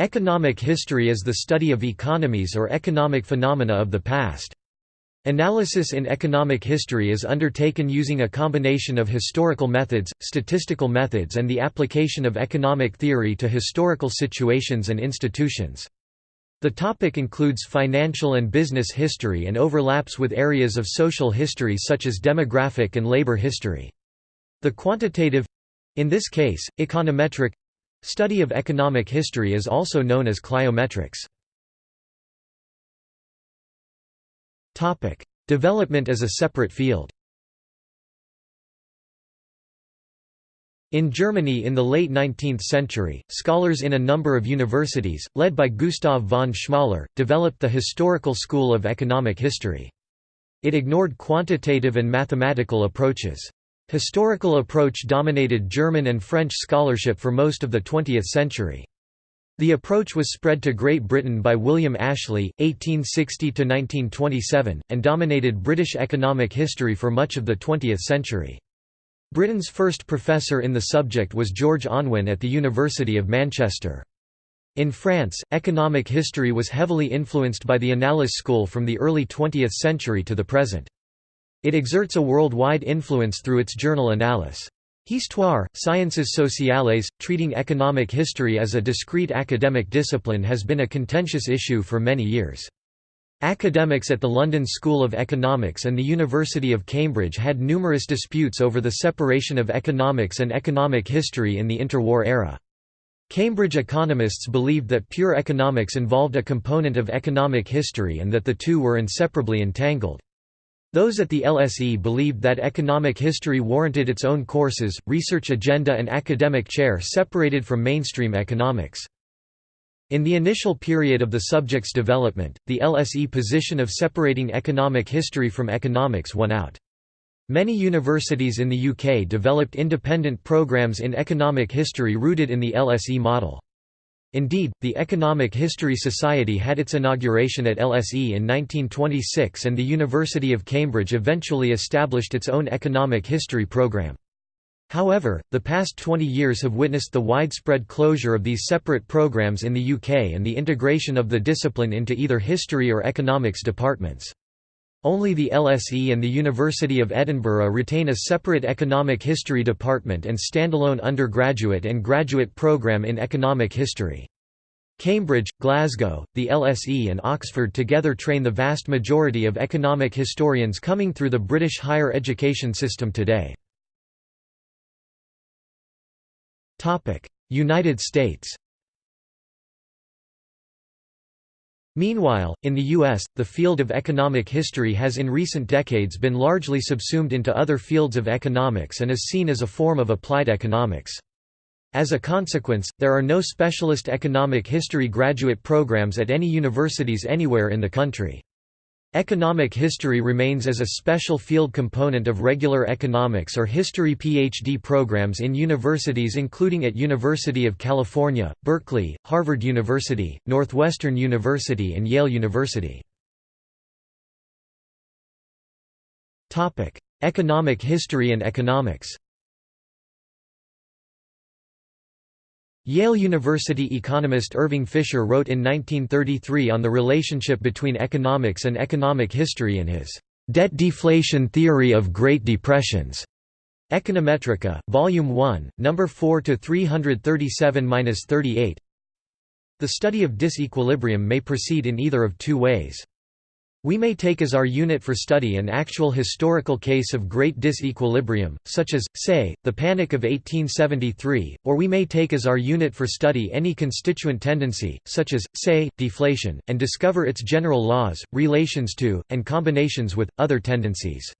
Economic history is the study of economies or economic phenomena of the past. Analysis in economic history is undertaken using a combination of historical methods, statistical methods and the application of economic theory to historical situations and institutions. The topic includes financial and business history and overlaps with areas of social history such as demographic and labor history. The quantitative—in this case, econometric Study of economic history is also known as cliometrics. Development as a separate field In Germany in the late 19th century, scholars in a number of universities, led by Gustav von Schmoller, developed the historical school of economic history. It ignored quantitative and mathematical approaches. Historical approach dominated German and French scholarship for most of the 20th century. The approach was spread to Great Britain by William Ashley, 1860–1927, and dominated British economic history for much of the 20th century. Britain's first professor in the subject was George Unwin at the University of Manchester. In France, economic history was heavily influenced by the Annales school from the early 20th century to the present. It exerts a worldwide influence through its journal Annales. Histoire, Sciences sociales, treating economic history as a discrete academic discipline has been a contentious issue for many years. Academics at the London School of Economics and the University of Cambridge had numerous disputes over the separation of economics and economic history in the interwar era. Cambridge economists believed that pure economics involved a component of economic history and that the two were inseparably entangled. Those at the LSE believed that economic history warranted its own courses, research agenda and academic chair separated from mainstream economics. In the initial period of the subject's development, the LSE position of separating economic history from economics won out. Many universities in the UK developed independent programs in economic history rooted in the LSE model. Indeed, the Economic History Society had its inauguration at LSE in 1926 and the University of Cambridge eventually established its own economic history program. However, the past 20 years have witnessed the widespread closure of these separate programs in the UK and the integration of the discipline into either history or economics departments. Only the LSE and the University of Edinburgh retain a separate economic history department and standalone undergraduate and graduate program in economic history. Cambridge, Glasgow, the LSE and Oxford together train the vast majority of economic historians coming through the British higher education system today. United States Meanwhile, in the U.S., the field of economic history has in recent decades been largely subsumed into other fields of economics and is seen as a form of applied economics. As a consequence, there are no specialist economic history graduate programs at any universities anywhere in the country. Economic history remains as a special field component of regular economics or history PhD programs in universities including at University of California, Berkeley, Harvard University, Northwestern University and Yale University. Economic history and economics Yale University economist Irving Fisher wrote in 1933 on the relationship between economics and economic history in his Debt Deflation Theory of Great Depressions. Econometrica, Volume 1, No. 4 to 337-38. The study of disequilibrium may proceed in either of two ways. We may take as our unit for study an actual historical case of great disequilibrium, such as, say, the Panic of 1873, or we may take as our unit for study any constituent tendency, such as, say, deflation, and discover its general laws, relations to, and combinations with, other tendencies.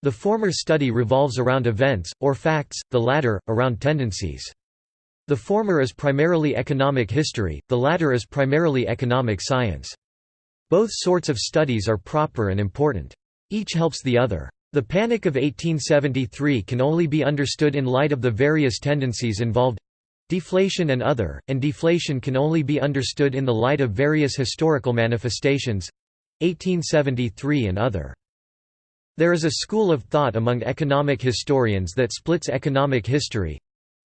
The former study revolves around events, or facts, the latter, around tendencies. The former is primarily economic history, the latter is primarily economic science. Both sorts of studies are proper and important. Each helps the other. The Panic of 1873 can only be understood in light of the various tendencies involved deflation and other, and deflation can only be understood in the light of various historical manifestations 1873 and other. There is a school of thought among economic historians that splits economic history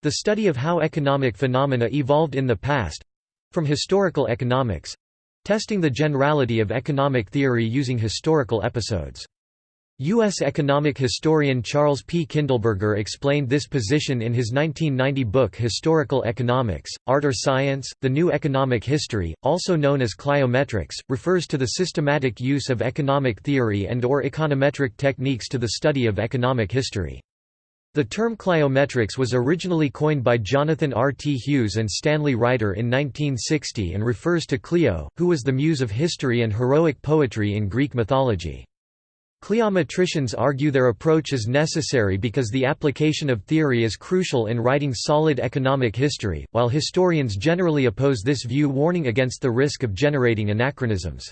the study of how economic phenomena evolved in the past From Historical Economics testing the generality of economic theory using historical episodes. U.S. economic historian Charles P. Kindleberger explained this position in his 1990 book Historical Economics, Art or Science, The New Economic History, also known as cliometrics, refers to the systematic use of economic theory and or econometric techniques to the study of economic history. The term cliometrics was originally coined by Jonathan R. T. Hughes and Stanley Reiter in 1960 and refers to Clio, who was the muse of history and heroic poetry in Greek mythology. Cliometricians argue their approach is necessary because the application of theory is crucial in writing solid economic history, while historians generally oppose this view warning against the risk of generating anachronisms.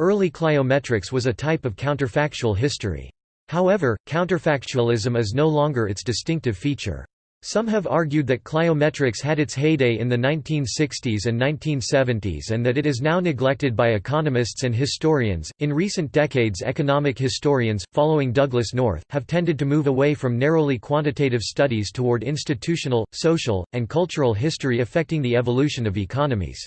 Early cliometrics was a type of counterfactual history. However, counterfactualism is no longer its distinctive feature. Some have argued that cliometrics had its heyday in the 1960s and 1970s and that it is now neglected by economists and historians. In recent decades, economic historians, following Douglass North, have tended to move away from narrowly quantitative studies toward institutional, social, and cultural history affecting the evolution of economies.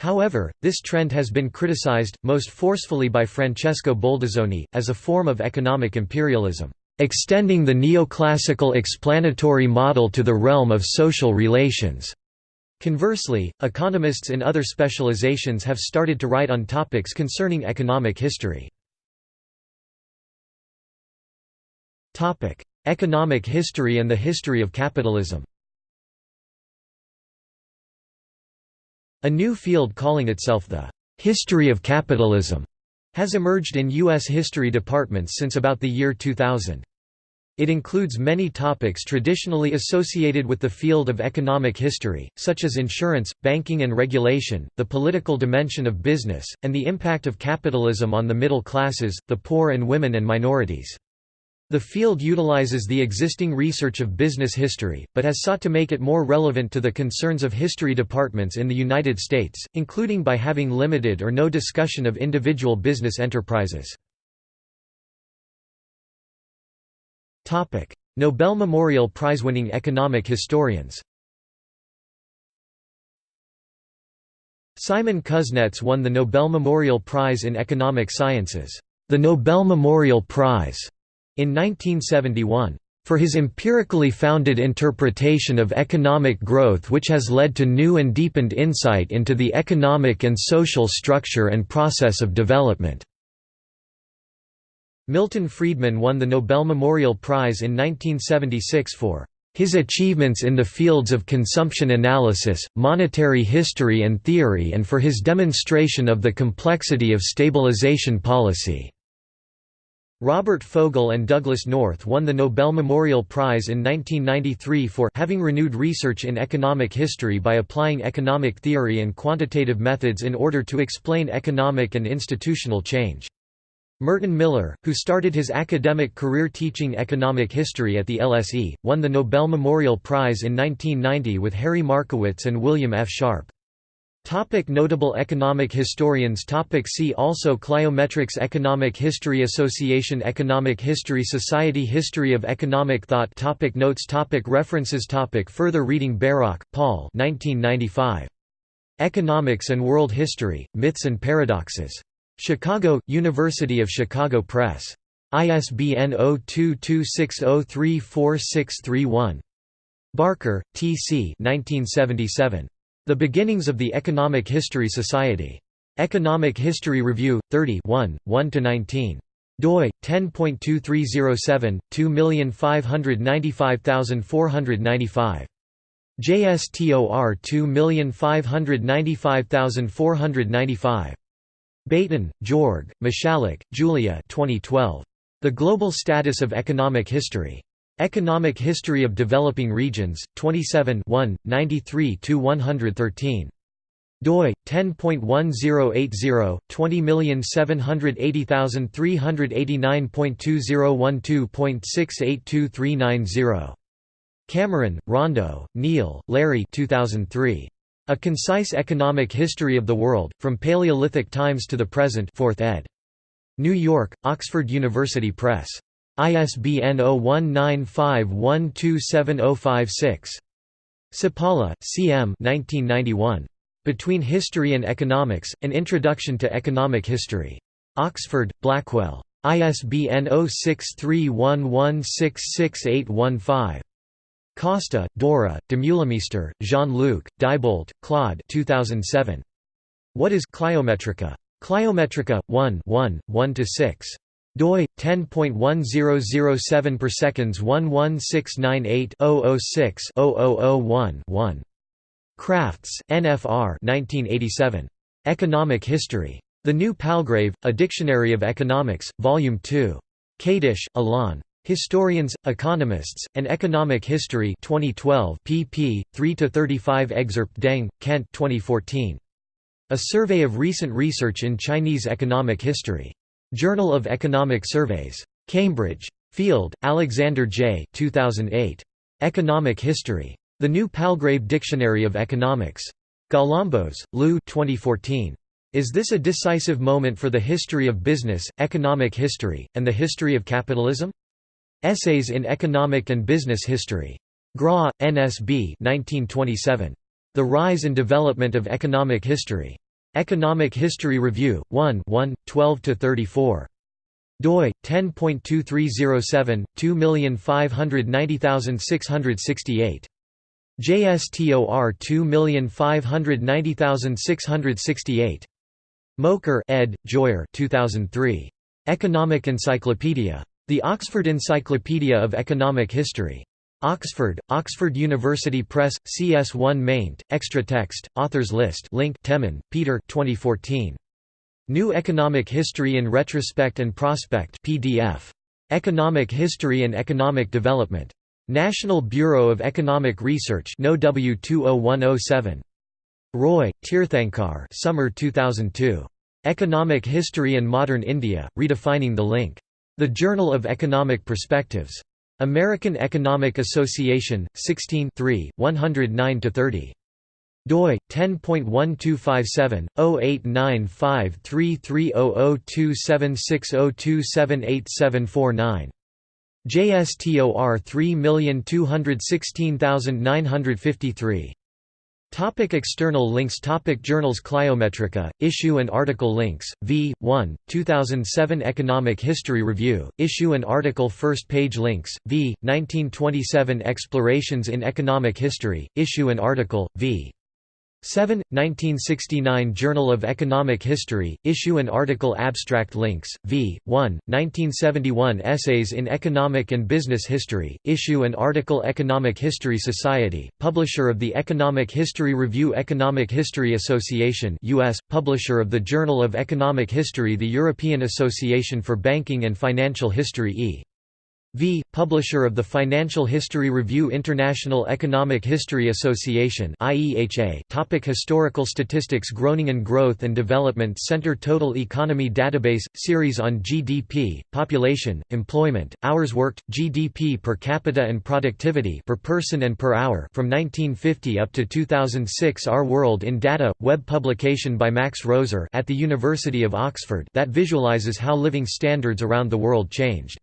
However, this trend has been criticized, most forcefully by Francesco Boldizzoni, as a form of economic imperialism extending the neoclassical explanatory model to the realm of social relations. Conversely, economists in other specializations have started to write on topics concerning economic history. Economic history and the history of capitalism A new field calling itself the «history of capitalism» has emerged in U.S. history departments since about the year 2000. It includes many topics traditionally associated with the field of economic history, such as insurance, banking and regulation, the political dimension of business, and the impact of capitalism on the middle classes, the poor and women and minorities. The field utilizes the existing research of business history, but has sought to make it more relevant to the concerns of history departments in the United States, including by having limited or no discussion of individual business enterprises. Nobel Memorial Prize-winning economic historians Simon Kuznets won the Nobel Memorial Prize in Economic Sciences, the Nobel Memorial Prize in 1971 for his empirically founded interpretation of economic growth which has led to new and deepened insight into the economic and social structure and process of development." Milton Friedman won the Nobel Memorial Prize in 1976 for his achievements in the fields of consumption analysis, monetary history and theory and for his demonstration of the complexity of stabilization policy. Robert Fogel and Douglass North won the Nobel Memorial Prize in 1993 for having renewed research in economic history by applying economic theory and quantitative methods in order to explain economic and institutional change. Merton Miller, who started his academic career teaching economic history at the LSE, won the Nobel Memorial Prize in 1990 with Harry Markowitz and William F. Sharpe. Topic notable economic historians topic See also Cliometrics Economic History Association Economic History Society History of Economic Thought topic Notes topic References topic Further reading Bairoch, Paul 1995. Economics and World History, Myths and Paradoxes. Chicago, University of Chicago Press. ISBN 0226034631. Barker, T. C. 1977. The Beginnings of the Economic History Society. Economic History Review, 30 1, 1–19 doi 10.2307 2595495 JSTOR 2595495 Baten, Georg, Michalak, Julia 2012. The Global Status of Economic History. Economic History of Developing Regions, 27 93–113. doi 10.1080 20780389.2012.682390. Cameron, Rondo, Neal, Larry 2003. A Concise Economic History of the World, From Paleolithic Times to the Present 4th ed. New York, Oxford University Press. ISBN 0195127056. Cipolla, C. M. 1991. Between History and Economics, An Introduction to Economic History. Oxford, Blackwell. ISBN 0631166815. Costa, Dora, Demeulemeester, Jean-Luc, Diebolt, Claude 2007. What is Cliometrica? Cliometrica 1 1 1-6 doi 10.1007 per seconds 11698 006 0001 1 Crafts, NFR 1987. Economic History. The New Palgrave, A Dictionary of Economics, Volume 2. Kadish, Alain. Historians, Economists, and Economic History 2012 pp. 3–35 Excerpt Deng, Kent 2014. A Survey of Recent Research in Chinese Economic History. Journal of Economic Surveys. Cambridge. Field, Alexander J. 2008. Economic History. The New Palgrave Dictionary of Economics. Galambos, Lou 2014. Is this a decisive moment for the history of business, economic history, and the history of capitalism? Essays in Economic and Business History. Gra, NSB 1927. The Rise and Development of Economic History. Economic History Review, 1 1, 12–34 doi 10.2307 2590668 JSTOR 2590668. Mokyr ed. Joyer 2003. Economic Encyclopedia. The Oxford Encyclopedia of Economic History. Oxford, Oxford University Press, CS1 maint, extra text, authors list link Temin, Peter 2014. New Economic History in Retrospect and Prospect PDF. Economic History and Economic Development. National Bureau of Economic Research No W20107. Roy, Tirthankar Summer 2002. Economic History and Modern India, Redefining the Link. The Journal of Economic Perspectives. American Economic Association, 16 109–30 doi 10.1257 089533002760278749 JSTOR 3216953 Topic external links Topic Journals Cliometrica, issue and article links, v. 1, 2007 Economic History Review, issue and article First page links, v. 1927 Explorations in Economic History, issue and article, v. 7, 1969 Journal of Economic History, issue and article Abstract links, v. 1, 1971 Essays in Economic and Business History, issue and article Economic History Society, publisher of the Economic History Review Economic History Association US, publisher of the Journal of Economic History The European Association for Banking and Financial History E. V. Publisher of the Financial History Review International Economic History Association IEHA Topic Historical statistics Groningen and Growth and Development Center Total Economy Database – Series on GDP, Population, Employment, Hours Worked, GDP per capita and Productivity per person and per hour from 1950 up to 2006 Our World in Data – Web publication by Max Roser at the University of Oxford that visualizes how living standards around the world changed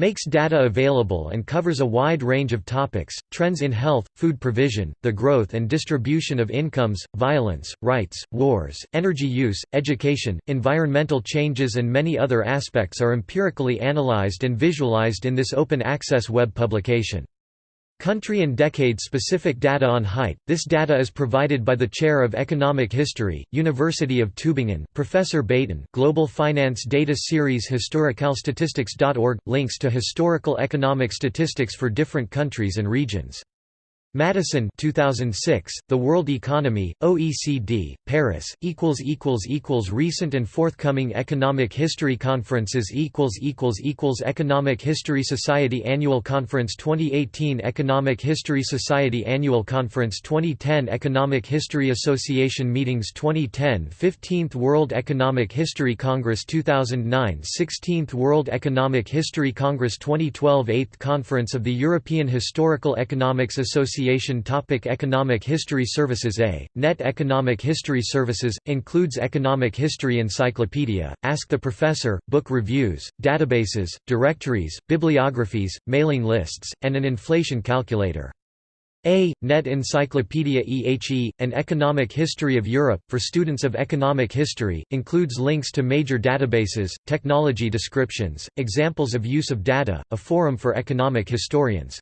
makes data available and covers a wide range of topics, trends in health, food provision, the growth and distribution of incomes, violence, rights, wars, energy use, education, environmental changes and many other aspects are empirically analyzed and visualized in this open-access web publication. Country and decade-specific data on height. This data is provided by the Chair of Economic History, University of Tübingen, Professor Baten. Global Finance Data Series Historicalstatistics.org links to historical economic statistics for different countries and regions. Maddison 2006, The World Economy, OECD, Paris, equals equals equals Recent and forthcoming Economic History Conferences equals equals equals Economic History Society Annual Conference 2018 Economic History Society Annual Conference 2010 Economic History Association Meetings 2010 15th World Economic History Congress 2009 16th World Economic History Congress 2012 8th Conference of the European Historical Economics Association Association Topic Economic History Services A. Net Economic History Services, includes Economic History Encyclopedia, Ask the Professor, book reviews, databases, directories, bibliographies, mailing lists, and an inflation calculator. A. Net Encyclopedia EHE, An Economic History of Europe, for students of economic history, includes links to major databases, technology descriptions, examples of use of data, a forum for economic historians.